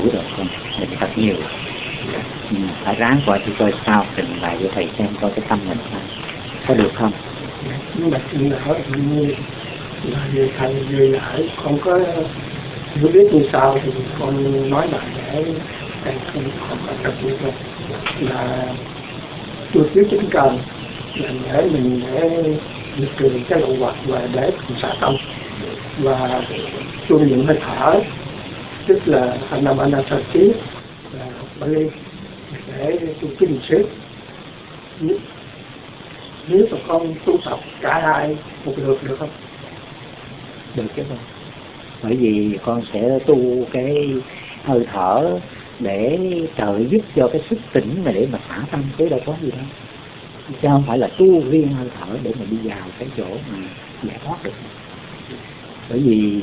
ngài rồi, không mình thật nhiều. Ừ, phải ráng qua thì coi sao, trình bày cho thầy xem coi cái tâm mình sao. Có được không? Nhưng mà chuyện hỏi như là về thầy về lại con có hiểu biết như sao thì con nói lại để thầy không còn có tập như vậy. Là tôi thiếu chính cần, là để mình để diệt trừ cái lậu hoặc và để xả tâm. Và tôi những hơi thở tức là hành nam anasati là Bali để tu kinh xếp nếu mà con tu tập cả hai một lượt được không? Được chứ không bởi vì con sẽ tu cái hơi thở để trợ giúp cho cái sức tỉnh mà để mà xả tâm tới đâu có gì đâu. Chứ không phải là tu riêng hơi thở để mà đi vào cái chỗ mà giải thoát được. Bởi vì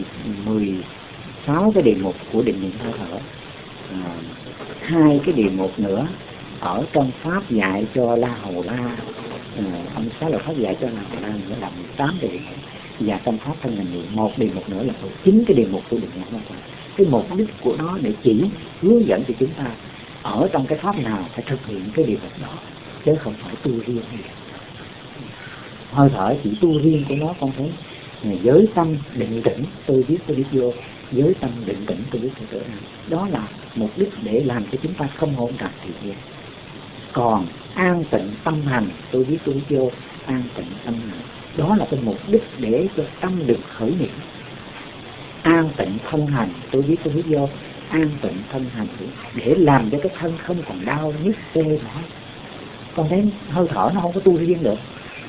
sáu cái đề mục của định niệm hơi thở. À, hai cái đề mục nữa ở trong pháp dạy cho la hầu la. À, ông sáu là pháp dạy cho la hầu la nữa là 18 đề mục và trong pháp thân hành niệm một đề mục nữa là chín cái đề mục của định niệm hơi thở cái mục đích của nó để chỉ hướng dẫn cho chúng ta ở trong cái pháp nào phải thực hiện cái điều đó chứ không phải tu riêng gì. hơi thở chỉ tu riêng của nó con thấy. À, giới tâm định tĩnh tôi biết tôi biết vô giới tâm định tĩnh tôi biết tôi trở đó là mục đích để làm cho chúng ta không hỗn tạp thì kia. Còn an tịnh tâm hành, tôi biết tôi vô, an tịnh tâm hành. Đó là cái mục đích để cho tâm được khởi niệm. An tịnh thân hành, tôi biết tôi biết vô, an tịnh thân hành. Để làm cho cái thân không còn đau, nhức tê mỏi con thấy hơi thở nó không có tu riêng được,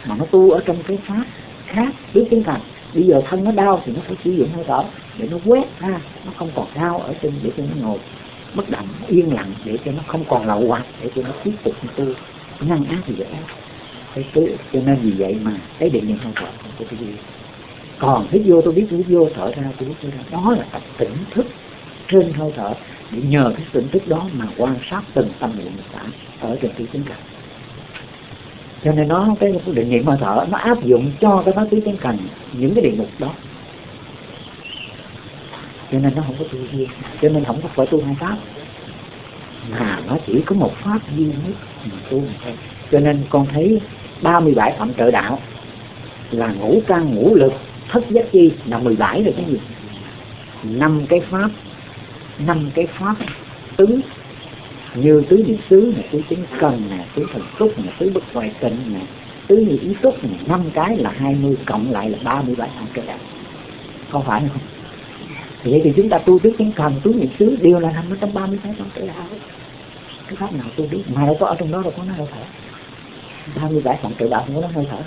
mà nó tu ở trong cái pháp khác, biết tiếng thành bây giờ thân nó đau thì nó phải sử dụng hơi thở để nó quét ha, nó không còn đau ở trên, để cho nó ngồi bất động, yên lặng, để cho nó không còn lậu hoặc để cho nó tiếp tục tu. Ngăn ác thì dễ. Cái cứ cho nên vì vậy mà cái định niệm hơi thở của tôi cái gì. Còn hít vô, tôi biết tôi vô thở ra, tôi biết thở ra. Đó là tập tỉnh thức trên hơi thở, để nhờ cái tỉnh thức đó mà quan sát từng tâm niệm xả ở trên cái tính cảnh cho nên nó, cái định niệm hơi thở, nó áp dụng cho cái pháp tứ chánh cần những cái địa mục đó. Cho nên nó không có tu riêng cho nên không có phải tu hai pháp. Mà nó chỉ có một pháp duy nhất mà tu thôi. Cho nên con thấy 37 phẩm trợ đạo là ngũ căn, ngũ lực, thất giác chi, là 17 rồi cái gì. Năm cái pháp, năm cái pháp tứ như tứ niệm xứ này, tứ chính cần nè tứ thần túc nè tứ bất hoại tịnh nè tứ như ý túc nè năm cái là 20 cộng lại là 37 hạng cơ đạo không phải không? Thì vậy thì chúng ta tu tứ chính cần, tứ niệm xứ đều là nằm ở trong 36 hạng cơ đạo cái pháp nào tu biết mà đâu có ở trong đó đâu, có nó hơi thở. 37 hạng cơ đạo không có nó hơi thở.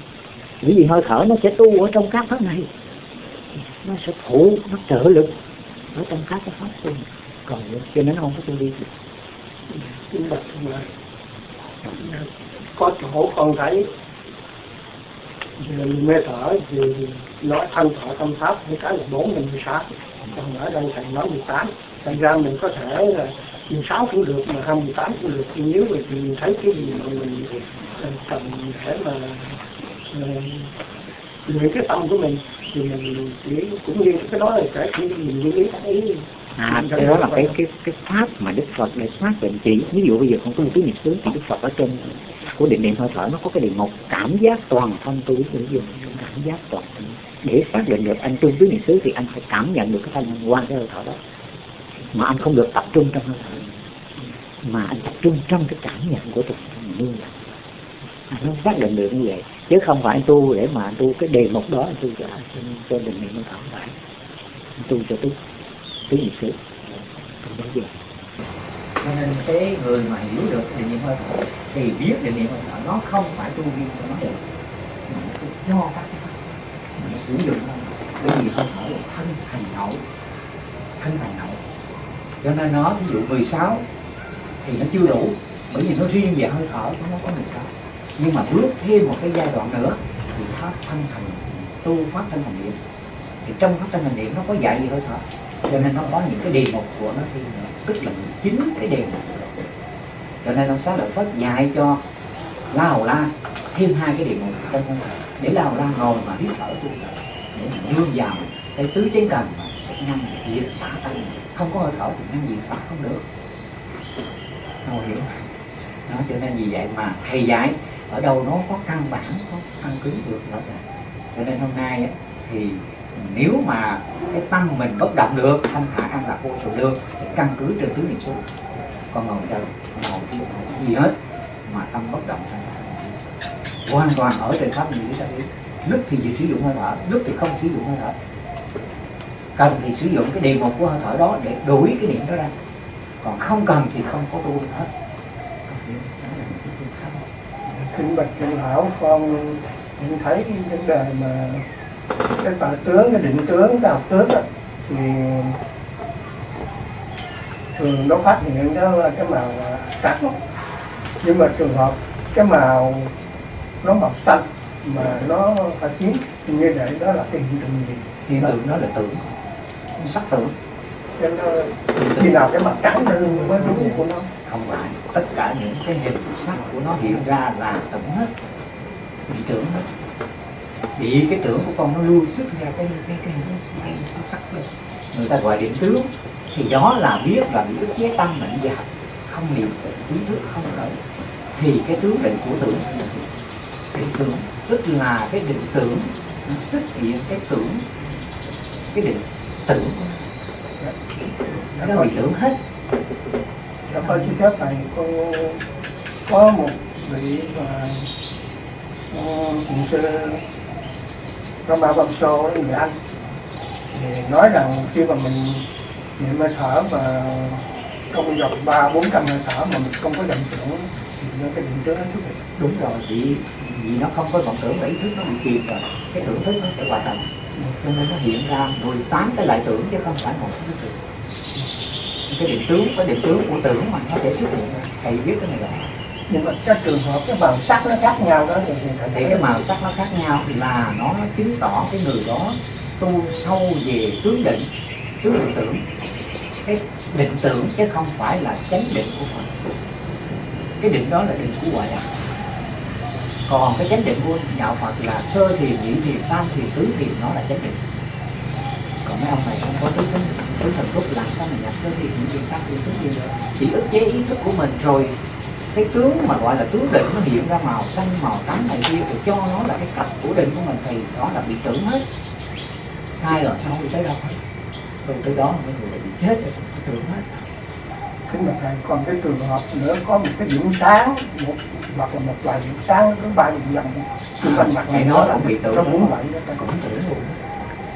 Bởi vì hơi thở nó sẽ tu ở trong các pháp này. Nó sẽ phụ, nó trợ lực ở trong các cái pháp tu. Còn cho nên nó không có tu đi. được nhưng mà có chỗ con thấy mê thở thì nói thân thọ tâm pháp những cái là bốn mình mười sáu. Còn ở đây thầy nói mười tám. Thành ra mình có thể là mười sáu cũng được, mà hai mười tám cũng được. Nếu mà mình thấy cái gì mà mình cần để mà ờ, luyện cái tâm của mình thì mình chỉ cũng như cái đó là cái mình như ý thấy à cái đó là cái cái cái pháp mà đức phật để xác định chỉ ví dụ bây giờ con tu tứ niệm xứ thì đức phật ở trên của định niệm hơi thở nó có cái điều một cảm giác toàn thân tôi biết sử dụng cảm giác toàn thân. Để xác định được anh tu tứ niệm xứ thì anh phải cảm nhận được cái thanh quan cái hơi thở đó. Mà anh không được tập trung trong hơi thở. Mà anh tập trung trong cái cảm nhận của tôi như nó anh không xác định được như vậy chứ không phải anh tu để mà anh tu cái đề mục đó, anh tu cho cho định niệm hơi thở phải anh tu cho tôi cái gì sự không bao giờ. Cho nên cái người mà hiểu được định niệm hơi thở, thì biết định niệm hơi thở nó không phải tu riêng cho nó được. Mà nó cho các cái mà nó sử dụng nó. Bởi vì hơi thở là thân thành hậu. Thân thành hậu. Cho nên nó, ví dụ 16 thì nó chưa đủ. Bởi vì nó riêng về hơi thở, nó có 16 nhưng mà bước thêm một cái giai đoạn nữa, thì pháp thân thành tu pháp thân thành niệm. Thì trong pháp thân thành niệm nó có dạy gì hơi thở cho nên nó có những cái đề mục của nó thì tức là chính cái đề mục cho nên ông xá lợi phất dạy cho la hầu la thêm hai cái đề mục trong không để la hầu la ngồi mà hít thở tu để mà nương vào cái tứ chánh cần mà sẽ ngăn diệt xả tâm. Không có hơi thở thì ngăn diệt xả không được. Không hiểu đó, cho nên vì vậy mà thầy dạy ở đâu nó có căn bản, có căn cứ được rõ ràng cho nên hôm nay thì nếu mà cái tâm mình bất động được, thanh thả an lạc vô sự lương thì căn cứ trên tứ niệm xứ con ngồi đâu ngồi chứ không gì hết, mà tâm bất động thanh thả hoàn toàn ở trên pháp như thế biết lúc thì chỉ sử dụng hơi thở lúc thì không sử dụng hơi thở. Cần thì sử dụng cái đề mục của hơi thở đó để đuổi cái niệm đó ra. Còn không cần thì không có tu hết kính bạch trưởng hảo con nhận thấy cái vấn đề mà cái tà tướng cái định tướng cái học tướng đó, thì thường nó phát hiện đó là cái màu trắng nhưng mà trường hợp cái màu nó màu xanh mà nó phải chiến thì như vậy đó là cái hiện tượng gì? Hiện tượng đó là tưởng sắc tưởng cho nó khi nào cái mặt trắng nó mới đúng của nó không phải. Tất cả những cái hình sắc của nó hiện ra là tưởng hết. Bị tưởng hết. Bị cái tưởng của con nó lưu xuất ra cái cái cái, cái, cái, cái sắc lên người ta gọi điểm tướng. Thì đó là biết là bị ức chế tâm mạnh dạp không niệm ý thức không khởi. Thì cái tướng định của tưởng định tưởng. Tức là cái định tưởng nó xuất hiện cái tưởng cái định tưởng. Nó bị tưởng hết. Dạ con xin phép thầy con có một vị và cũng sư Rama Bamso người Anh. Thì nói rằng khi mà mình niệm hơi thở và trong vòng ba, bốn trăm hơi thở mà mình không có vọng tưởng, thì nó cái định tướng nó xuất hiện đúng rồi, vì vì nó không có vọng tưởng và ý thức nó bị kịp rồi, cái tưởng thức nó sẽ hoạt động cho nên nó hiện ra 18 cái lại tưởng chứ không phải một cái tưởng cái định tướng cái định tướng của tưởng mà nó sẽ xuất hiện. Thầy biết cái này rồi. Nhưng mà các trường hợp cái màu sắc nó khác nhau đó thì thì cái màu sắc nó khác nhau là nó chứng tỏ cái người đó tu sâu về tướng định tướng định tưởng. Cái định tưởng chứ không phải là chánh định của Phật. Cái định đó là định của ngoại đạo. Còn cái chánh định của đạo Phật là sơ thiền nhị thiền tam thiền tứ thiền nó là chánh định mấy ông này không có tứ thần tứ thần túc làm sao mà nhập sơ thiền nhị thiền tam thiền tứ thiền được. Chỉ ức chế ý thức của mình rồi cái tướng mà gọi là tướng định nó hiện ra màu xanh màu trắng này kia thì cho nó là cái cặp của định của mình thì đó là bị tưởng hết. Sai rồi không đi tới đâu hết. Từ tới đó mấy người bị chết rồi tưởng hết. Kính bạch thầy còn cái trường hợp nữa có một cái điểm sáng một hoặc là một vài điểm sáng thứ ba điểm dần xung quanh mặt này nó cũng bị tưởng nó cũng vậy ta cũng tưởng luôn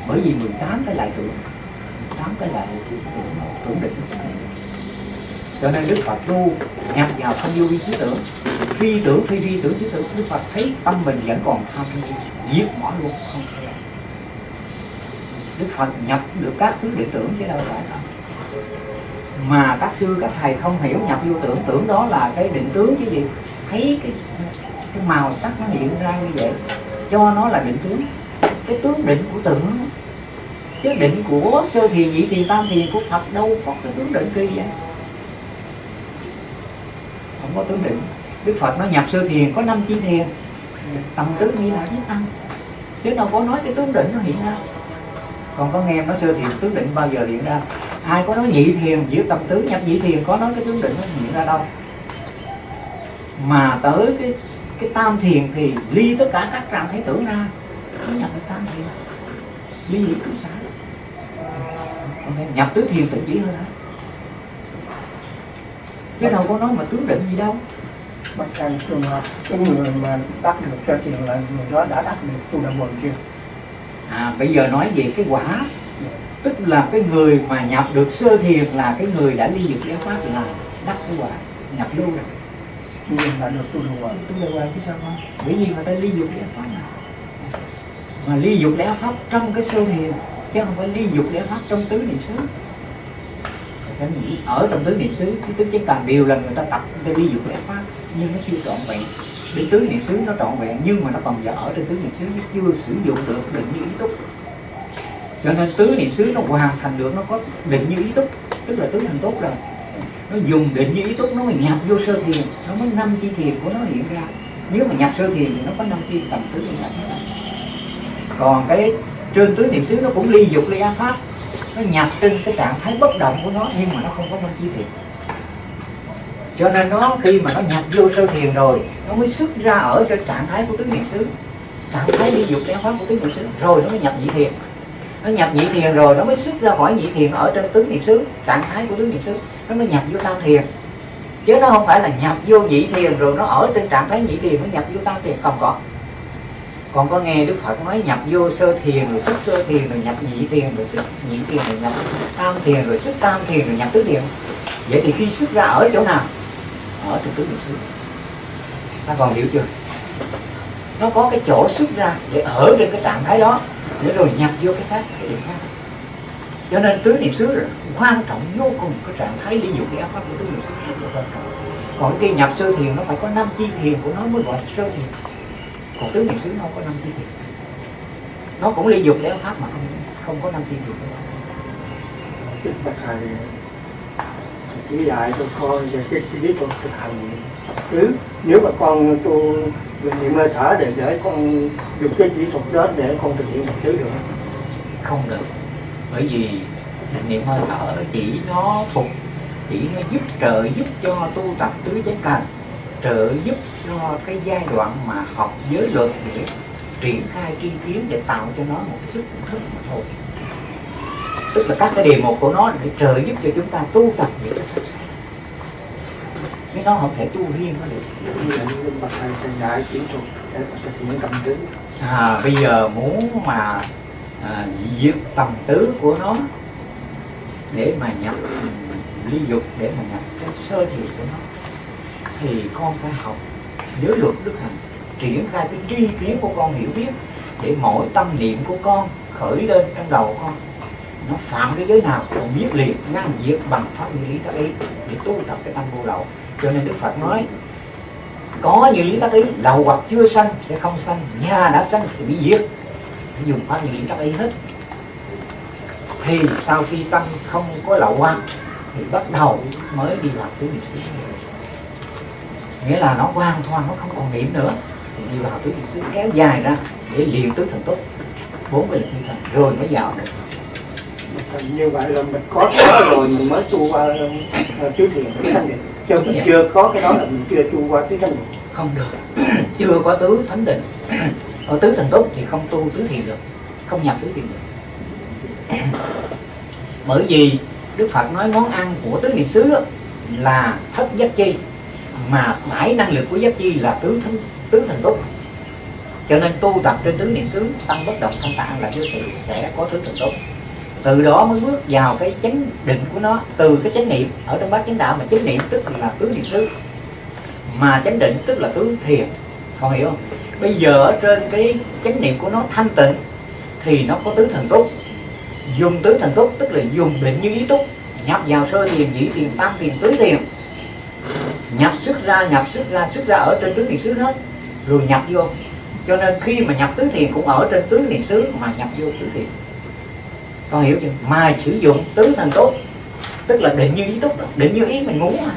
bởi vì 18 cái lại tưởng 18 cái lại tưởng tưởng định cho nên Đức Phật tu nhập vào không vô vi xứ tưởng. Phi tưởng phi vi tưởng trí tưởng, Đức Phật thấy tâm mình vẫn còn tham giết bỏ luôn, không thể Đức Phật nhập được các thứ định tưởng chứ đâu phải không mà các sư, các thầy không hiểu nhập vô tưởng tưởng đó là cái định tướng chứ gì. Thấy cái cái màu sắc nó hiện ra như vậy, cho nó là định tướng. Cái tướng định của tưởng chứ định của sơ thiền nhị thiền tam thiền của phật đâu có cái tướng định kỳ vậy? Không có tướng định. Đức phật nó nhập sơ thiền có năm chi thiền. Tầm tứ như là với tăng chứ đâu có nói cái tướng định nó hiện ra. Còn có nghe nó sơ thiền tướng định bao giờ hiện ra? Ai có nói nhị thiền, giữa tâm tứ nhập nhị thiền, có nói cái tướng định nó hiện ra đâu? Mà tới cái cái tam thiền thì ly tất cả các trạng thấy tưởng ra nó nhập cái tam thiền. Ly lý sáng nhập tứ thiền tự chỉ hơn đó chứ đâu có nói mà tướng định gì đâu. Bạch thầy trường hợp cái người mà đắc được sơ thiền là người đó đã đắc được tu đạo quần chưa? À bây giờ nói về cái quả. Tức là cái người mà nhập được sơ thiền là cái người đã ly dục giáo pháp là đắc cái quả nhập lưu rồi. Nhưng là được tu đạo quần tu đạo quần chứ sao không? Bởi vì người ta ly dục giáo pháp mà. Mà ly dục giáo pháp trong cái sơ thiền chứ không phải ly dục để phát trong tứ niệm xứ. Ở trong tứ niệm xứ, cái tứ chánh tàn đều là người ta tập, người ta ly dục để phát nhưng nó chưa trọn vẹn. Đến tứ niệm xứ nó trọn vẹn, nhưng mà nó còn giờ ở trên tứ niệm xứ, nó chưa sử dụng được định như ý túc. Cho nên tứ niệm xứ nó hoàn thành được, nó có định như ý túc, tức là tứ thành tốt rồi. Nó dùng định như ý túc, nó mới nhập vô sơ thiền, nó mới năm chi thiền của nó hiện ra. Nếu mà nhập sơ thiền thì nó có năm chi tầm tứ niệm nhập còn cái trên tứ niệm xứ nó cũng ly dục ly ác pháp. Nó nhập trên cái trạng thái bất động của nó, nhưng mà nó không có phân chi thiền cho nên nó khi mà nó nhập vô sơ thiền rồi, nó mới xuất ra ở trên trạng thái của tứ niệm xứ. Trạng thái ly dục ly ác pháp của tứ niệm xứ. Rồi nó mới nhập nhị thiền. Nó nhập nhị thiền rồi, nó mới xuất ra khỏi nhị thiền ở trên tứ niệm xứ, trạng thái của tứ niệm xứ. Nó mới nhập vô tam thiền. Chứ nó không phải là nhập vô nhị thiền rồi nó ở trên trạng thái nhị thiền nó nhập vô tam thiền, không có còn có nghe đức phật nói nhập vô sơ thiền rồi xuất sơ thiền rồi nhập nhị thiền rồi xuất nhị thiền rồi nhập tam thiền rồi xuất tam thiền rồi nhập tứ thiền. Vậy thì khi xuất ra ở chỗ nào? Ở trong tứ niệm xứ. Ta còn hiểu chưa? Nó có cái chỗ xuất ra để ở trên cái trạng thái đó, để rồi nhập vô cái khác, cái điểm khác. Cho nên tứ niệm xứ là quan trọng vô cùng cái trạng thái lý dục cái áp pháp của tứ niệm xứ. Rất là quan trọng. Còn khi nhập sơ thiền nó phải có năm chi thiền của nó mới gọi là sơ thiền còn tứ niệm xứ nó không có năm chi thiền nó cũng lý dục áp pháp mà không không có năm chi thiền Đức Bạch Thầy chỉ dạy cho con về cái chi biết con thực hành. Cứ nếu mà con tu niệm hơi thở để để con dùng cái kỹ thuật đó để con thực hiện một thứ được. Không được. Bởi vì niệm hơi thở chỉ nó phục chỉ nó giúp trợ giúp cho tu tập tứ chánh cần trợ giúp cho cái giai đoạn mà học giới luật để triển khai tri kiến để tạo cho nó một sức thức mà thôi. Tức là các cái đề mục của nó để trợ giúp cho chúng ta tu tập những cái cái nó không thể tu riêng nó được. À, bây giờ muốn mà à, diệt tầm tứ của nó để mà nhập ly dục để mà nhập cái sơ thiền của nó thì con phải học giới luật đức hạnh, triển khai cái tri kiến của con hiểu biết để mỗi tâm niệm của con khởi lên trong đầu con. Nó phạm cái giới nào còn biết liền, ngăn diệt bằng pháp như lý tác ý để tu tập cái tâm vô lậu. Cho nên đức phật nói, có như lý tác ý, đầu hoặc chưa sanh sẽ không sanh, nhà đã sanh thì bị diệt. Dùng pháp như lý tác ý hết. Thì sau khi tâm không có lậu quan thì bắt đầu mới đi vào cái niệm sinh nghĩa là nó hoàn toàn nó không còn niệm nữa. Thì đi vào tứ xứ kéo dài ra để luyện tứ thần tốt bốn cái lực như thần rồi mới vào được. Như vậy là mình có cái đó rồi mình mới tu qua uh, tứ thiền tứ thanh định. Chứ mình Dạ. chưa có cái đó là mình chưa tu qua tứ thanh định. Không được. Chưa có tứ thánh định. Ở tứ thần tốt thì không tu tứ thiền được. Không nhập tứ thiền được. Bởi vì đức phật nói món ăn của tứ niệm xứ là thất giác chi mà mãi năng lực của giác chi là tứ thân, tứ thần túc cho nên tu tập trên tứ niệm xứ tăng bất động thanh tạng là như thì sẽ có tứ thần túc từ đó mới bước vào cái chánh định của nó, từ cái chánh niệm, ở trong bát chánh đạo mà chánh niệm tức là tứ niệm xứ. Mà chánh định tức là tứ thiền. Con hiểu không? Bây giờ ở trên cái chánh niệm của nó thanh tịnh, thì nó có tứ thần túc dùng tứ thần túc tức là dùng định như ý túc. Nhập vào sơ thiền nhị thiền, tam thiền, tứ thiền nhập sức ra, nhập sức ra sức ra ở trên tướng niệm xứ hết. Rồi nhập vô. Cho nên khi mà nhập tứ thiền cũng ở trên tứ niệm xứ mà nhập vô tứ thiền. Con hiểu chưa? Mà sử dụng tứ thần tốt tức là định như ý túc đó. định như ý mình muốn mà.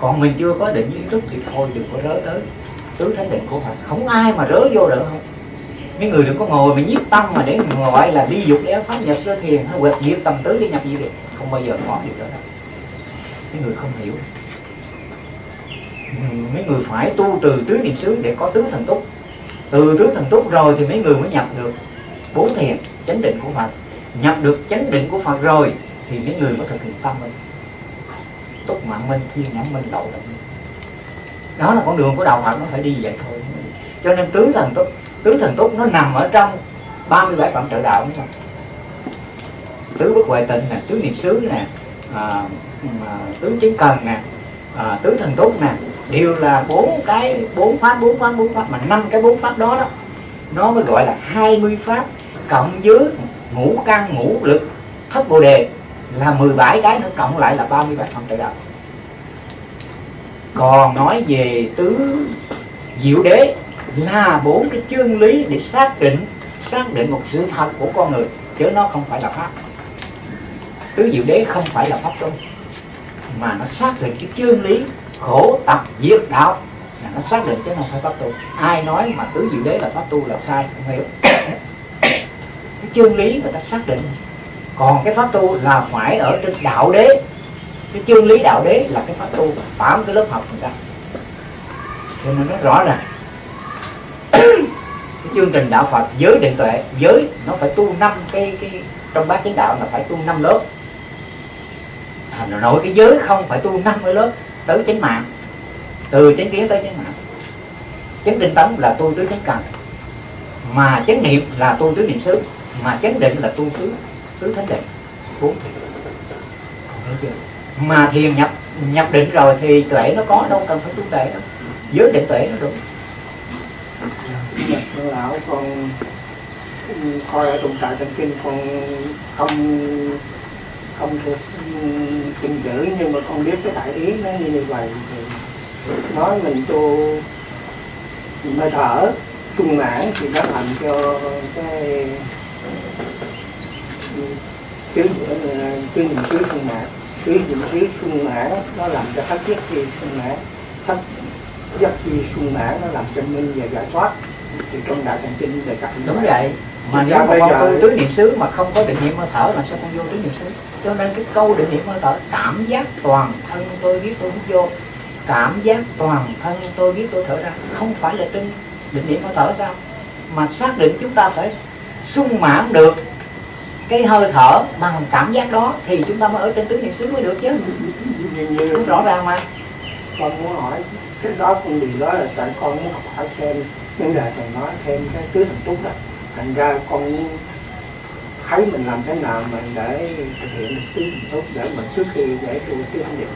Còn mình chưa có định như ý túc thì thôi, đừng có rớ tới. Tứ thánh định của Phật. Không ai mà rớ vô được không mấy người đừng có ngồi mà nhiếp tâm mà để gọi là đi dục để pháp nhập sơ thiền hay quẹt diệt tầm tứ đi nhập gì được không bao giờ có điều đó đâu. Mấy người không hiểu mấy người phải tu từ tứ niệm xứ để có tứ thần túc. Từ tứ thần túc rồi thì mấy người mới nhập được bốn thiền chánh định của Phật. Nhập được chánh định của Phật rồi thì mấy người mới thực hiện tâm mình. Túc mạng minh thiên nhãn minh đậu động minh đó là con đường của đạo Phật nó phải đi vậy thôi. Cho nên tứ thần túc tứ thần túc nó nằm ở trong 37 phẩm trợ đạo nữa. tứ bất huệ tịnh nè tứ niệm xứ nè à, tứ chứng cần nè à, tứ thần túc nè đều là bốn cái bốn pháp bốn pháp bốn pháp mà năm cái bốn pháp đó đó nó mới gọi là 20 pháp cộng với ngũ căn ngũ lực thất bồ đề là 17 cái nữa cộng lại là 37 phần trời đạo còn nói về tứ diệu đế là bốn cái chương lý để xác định xác định một sự thật của con người chứ nó không phải là pháp. Tứ diệu đế không phải là pháp trung mà nó xác định cái chương lý khổ tập diệt đạo. Là nó xác định chứ không phải pháp tu. Ai nói mà tứ diệu đế là pháp tu là sai, không hiểu. Cái chương lý người ta xác định. Còn cái pháp tu là phải ở trên đạo đế. Cái chương lý đạo đế là cái pháp tu phạm cái lớp học người ta. Cho nên nó rõ ràng cái chương trình đạo Phật giới định tuệ, giới nó phải tu năm cái cái trong bát chánh đạo là phải tu năm lớp thành nội cái giới không phải tu năm cái lớp tới chánh mạng. Từ chánh kiến tới chánh mạng. Chánh định tấn là tu tới chánh cần. Mà chánh niệm là tu tứ niệm xứ. Mà chánh định là tu tứ tứ thánh định. Bốn thiền mà thiền nhập nhập định rồi thì tuệ nó có đâu cần phải tu tuệ đâu. Giới định tuệ nó đủ dạ, lão, con coi ở trong trại trong kinh, con không không thể kinh chữ nhưng mà con biết cái đại ý nó như, vậy thì nói mình tu hơi thở sung mãn thì nó làm cho cái cái cái nhìn dưới sung mãn. Cái nhìn dưới sung mãn nó làm cho thất giác chi sung mãn. Thất giác chi sung mãn nó làm cho minh và giải thoát thì trong đại thần kinh đề cập đúng vậy. Mà nếu mà con tu tứ niệm xứ mà không có định niệm hơi thở là sao con vô tứ niệm xứ? Cho nên cái câu định niệm hơi thở cảm giác toàn thân tôi biết tôi hít vô. Cảm giác toàn thân tôi biết tôi thở ra. Không phải là trên định niệm hơi thở sao? Mà xác định chúng ta phải sung mãn được cái hơi thở bằng cảm giác đó thì chúng ta mới ở trên tứ niệm xứ mới được chứ. Như, như rõ ràng mà. con muốn hỏi cái đó con điều đó là tại con muốn học hỏi thêm. Những lời thầy nói thêm cái tứ thần túc đó. Thành ra con thấy mình làm thế nào mình để thực hiện được tứ thần túc để mình trước khi để tu tứ thần niệm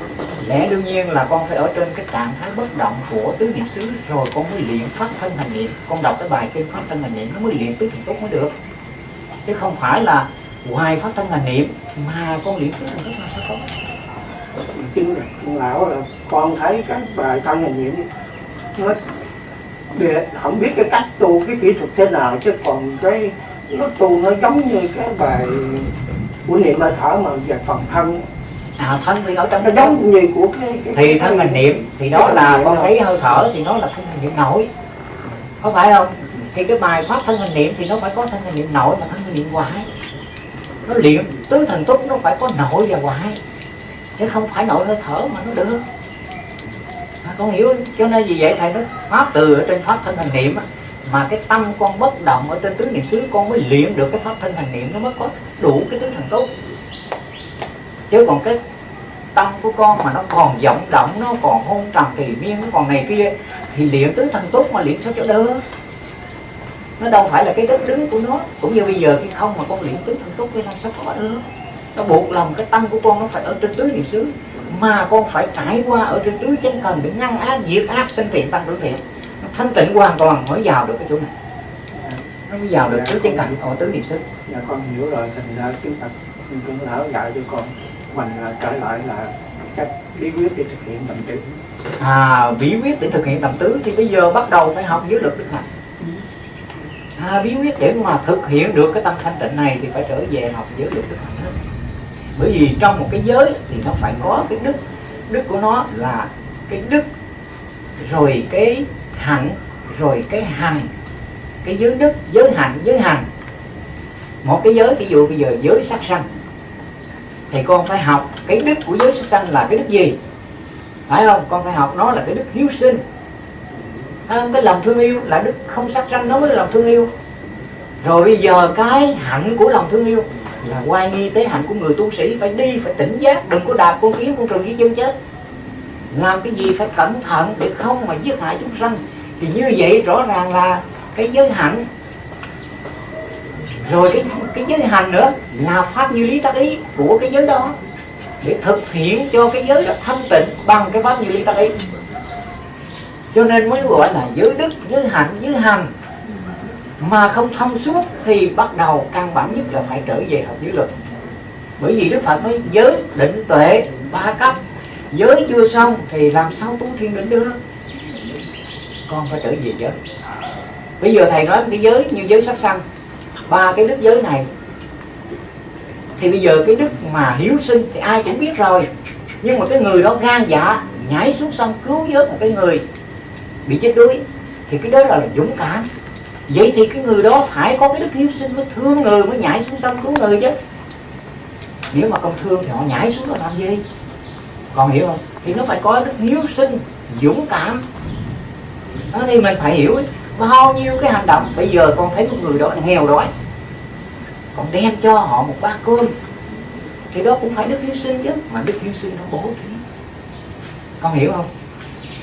lẽ đương nhiên là con phải ở trên cái trạng thái bất động của tứ niệm xứ, rồi con mới luyện pháp thân hành niệm. Con đọc cái bài kinh pháp thân hành niệm, nó mới luyện tứ thần túc mới được. Chứ không phải là ngoài pháp thân hành niệm, mà con luyện tứ thần túc là sao có? Kinh kinh lão là con thấy các bài thân hành niệm nó để không biết cái cách tu cái kỹ thuật thế nào chứ còn cái nó tu nó giống như cái bài của niệm hơi thở mà về phần thân. À thân thì ở trong nó giống như của cái, cái thì thân hành niệm thì đó cái là con niệm. thấy hơi thở thì nó là thân hành niệm nội có phải không? Thì cái bài pháp thân hành niệm thì nó phải có thân hành niệm nội và thân hành niệm ngoại nó luyện tứ thần túc nó phải có nội và ngoại chứ không phải nội hơi thở mà nó được. À, con hiểu cho nên vì vậy thầy nói pháp từ ở trên pháp thân hành niệm á, mà cái tâm con bất động ở trên tứ niệm xứ con mới luyện được cái pháp thân hành niệm nó mới có đủ cái tứ thần tốt, chứ còn cái tâm của con mà nó còn vọng động nó còn hôn trầm kỳ miên nó còn này kia thì luyện tứ thần tốt mà luyện sao cho đỡ nó đâu phải là cái đất đứng của nó. Cũng như bây giờ khi không mà con luyện tứ thần tốt thì làm sao có được? Nó buộc lòng cái tâm của con nó phải ở trên tứ niệm xứ. Mà con phải trải qua ở trên tứ chân thần để ngăn ác diệt ác sinh thiện tăng tử thiện. Nó thanh tịnh hoàn toàn mới vào được cái chỗ này. Nó mới vào được tứ chân thần ở tứ niệm xứ. Dạ con hiểu rồi. Thành ra chúng ta cũng lão dạy cho con mình là trở lại là cách bí quyết để thực hiện tầm tử à bí quyết để thực hiện tầm tứ thì bây giờ bắt đầu phải học dưới lực đức hạnh à, bí quyết để mà thực hiện được cái tâm thanh tịnh này thì phải trở về học giới lực đức hạnh hết bởi vì trong một cái giới thì nó phải có cái đức. Đức của nó là cái đức rồi cái hạnh rồi cái hành. Cái giới đức giới hạnh giới hành. Một cái giới ví dụ bây giờ giới sát sanh. Thì con phải học cái đức của giới sát sanh là cái đức gì? Phải không? Con phải học nó là cái đức hiếu sinh. À, cái lòng thương yêu là đức không sát sanh nó mới là lòng thương yêu. Rồi bây giờ cái hạnh của lòng thương yêu là quay nghi tế hạnh của người tu sĩ phải đi, phải tỉnh giác, đừng có đạp con kiến con trùng với chân chết. Làm cái gì phải cẩn thận để không mà giết hại chúng sanh. Thì như vậy rõ ràng là cái giới hạnh. Rồi cái cái giới hành nữa là pháp như lý tác ý của cái giới đó. Để thực hiện cho cái giới đó thanh tịnh bằng cái pháp như lý tác ý. Cho nên mới gọi là giới đức, giới hạnh, giới hành mà không thông suốt thì bắt đầu căn bản nhất là phải trở về học giới luật. Bởi vì đức phật nói giới định tuệ ba cấp giới chưa xong thì làm sao tu thiên định được? Con phải trở về giới. Bây giờ thầy nói cái giới như giới sắc sanh ba cái đức giới này. Thì bây giờ cái đức mà hiếu sinh thì ai cũng biết rồi. Nhưng mà cái người đó gan dạ nhảy xuống sông cứu vớt một cái người bị chết đuối thì cái đó là, là dũng cảm vậy thì cái người đó phải có cái đức hiếu sinh mới thương người, mới nhảy xuống sông cứu người chứ. Nếu mà không thương thì họ nhảy xuống là làm gì? Còn hiểu không? Thì nó phải có đức hiếu sinh, dũng cảm. Đó, thì mình phải hiểu bao nhiêu cái hành động. Bây giờ con thấy một người đó nghèo đói còn đem cho họ một bát cơm. Thì đó cũng phải đức hiếu sinh chứ, mà đức hiếu sinh nó bố thí. Con hiểu không?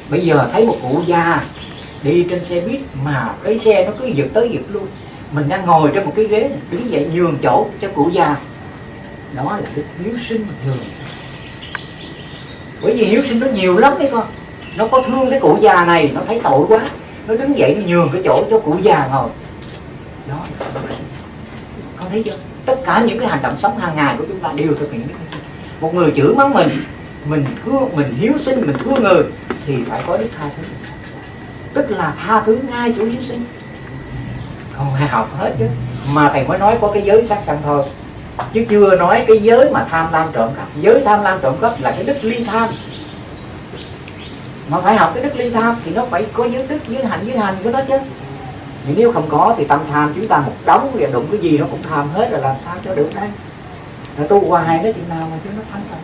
Bây giờ thấy một cụ già đi trên xe buýt mà cái xe nó cứ giật tới giật luôn mình đang ngồi trên một cái ghế, đứng dậy nhường chỗ cho cụ già. Đó là đức hiếu sinh thường. Bởi vì hiếu sinh nó nhiều lắm đấy con. Nó có thương cái cụ già này, nó thấy tội quá. Nó đứng dậy nó nhường cái chỗ cho cụ già ngồi. Đó con thấy chưa? Tất cả những cái hành động sống hàng ngày của chúng ta đều thực hiện một người chửi mắng mình mình thương mình hiếu sinh, mình thương người, thì phải có đức tha thứ tức là tha thứ ngay chủ hiếu sinh. Không ai học hết chứ. Mà thầy mới nói có cái giới sát sanh thôi. Chứ chưa nói cái giới mà tham lam trộm cắp. Giới tham lam trộm cắp là cái đức ly tham. Mà phải học cái đức ly tham thì nó phải có giới đức, giới hạnh, giới hành của nó chứ. Thì nếu không có thì tâm tham chúng ta một đống và đụng cái gì nó cũng tham hết rồi làm sao cho được đây? Là tu hoài nó chừng nào mà chứ nó thắng rồi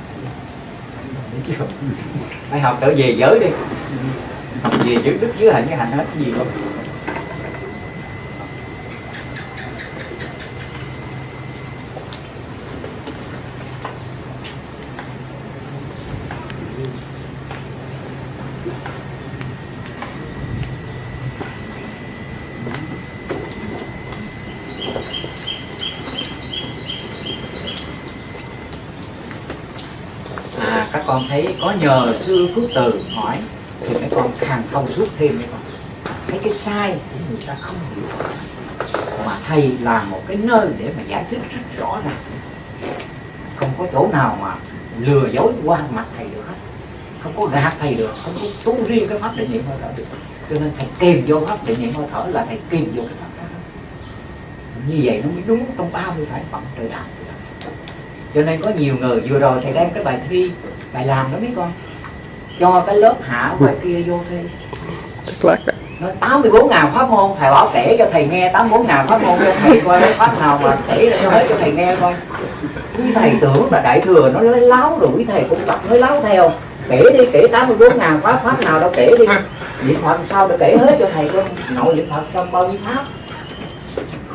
phải học trở về giới đi về giới đức dưới hạnh cái hạnh hết cái gì không à các con thấy có nhờ sư phước từ con càng thông suốt thêm đấy con thấy cái sai thì người ta không hiểu. Mà thầy là một cái nơi để mà giải thích rất rõ ràng. Không có chỗ nào mà lừa dối qua mặt thầy được hết. Không có gạt thầy được, không có tu riêng cái pháp định niệm hơi thở được. Cho nên thầy kèm vô pháp định niệm hơi thở là thầy kèm vô cái pháp đó. Như vậy nó mới đúng trong bao nhiêu phải phẩm trời đạo. Cho nên có nhiều người, vừa rồi thầy đem cái bài thi, bài làm đó mấy con cho cái lớp hạ ngoài kia vô thi. Nói 84 ngàn pháp môn thầy bảo kể cho thầy nghe 84 ngàn pháp môn cho thầy coi cái pháp nào mà kể ra cho hết cho thầy nghe coi. Quý thầy tưởng là đại thừa nó lấy láo rồi quý thầy cũng tập nói láo theo kể đi kể 84 ngàn pháp pháp nào đâu kể đi. Niệm phật sao để kể hết cho thầy coi? Nội niệm phật trong bao nhiêu pháp?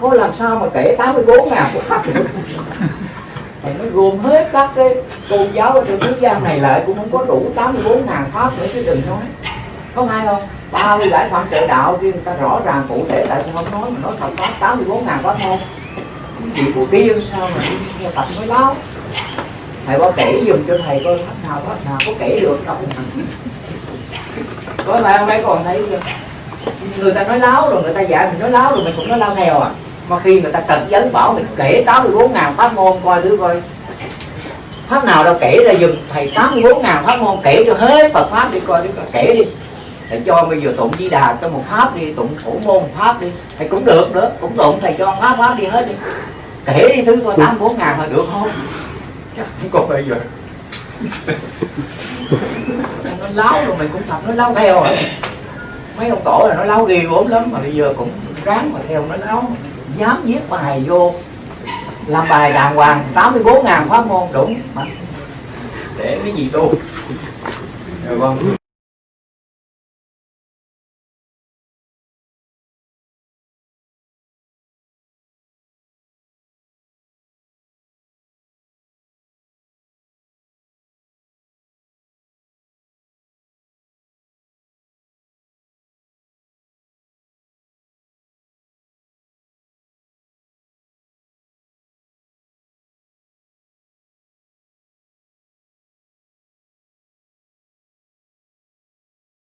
Khó làm sao mà kể 84 ngàn pháp Thầy nói gồm hết các cái tôn giáo ở trên thế gian này lại cũng không có đủ 84 ngàn pháp nữa chứ đừng nói. Có hay không? Bao nhiêu giải phạm trợ đạo kia người ta rõ ràng cụ thể tại sao không nói mà nói thật pháp 84 ngàn pháp thôi. Gì của tiên sao mà nghe tập mới láo? Thầy có kể dùm cho thầy coi pháp nào pháp nào có kể được không có phải không nay còn thấy chưa? Người ta nói láo rồi, người ta dạy mình nói láo rồi, mình cũng nói lao theo à mà khi người ta cần vấn bảo mình kể 84 ngàn pháp môn coi thử coi. Pháp nào đâu kể ra dùm thầy 84 ngàn pháp môn kể cho hết Phật pháp đi coi đi coi, kể đi. Thầy cho bây giờ tụng di đà cho một pháp đi tụng thủ môn pháp đi thầy cũng được nữa cũng tụng thầy cho pháp pháp đi hết đi. Kể đi thứ coi 84 ngàn mà được không? Chắc không có bây giờ. Nó láo rồi mày cũng thật nó láo theo rồi. Mấy ông tổ là nó láo ghê gốm lắm mà bây giờ cũng ráng mà theo nó láo dám viết bài vô. Làm bài đàng hoàng 84 ngàn pháp môn đúng. Mà để cái gì tu rồi con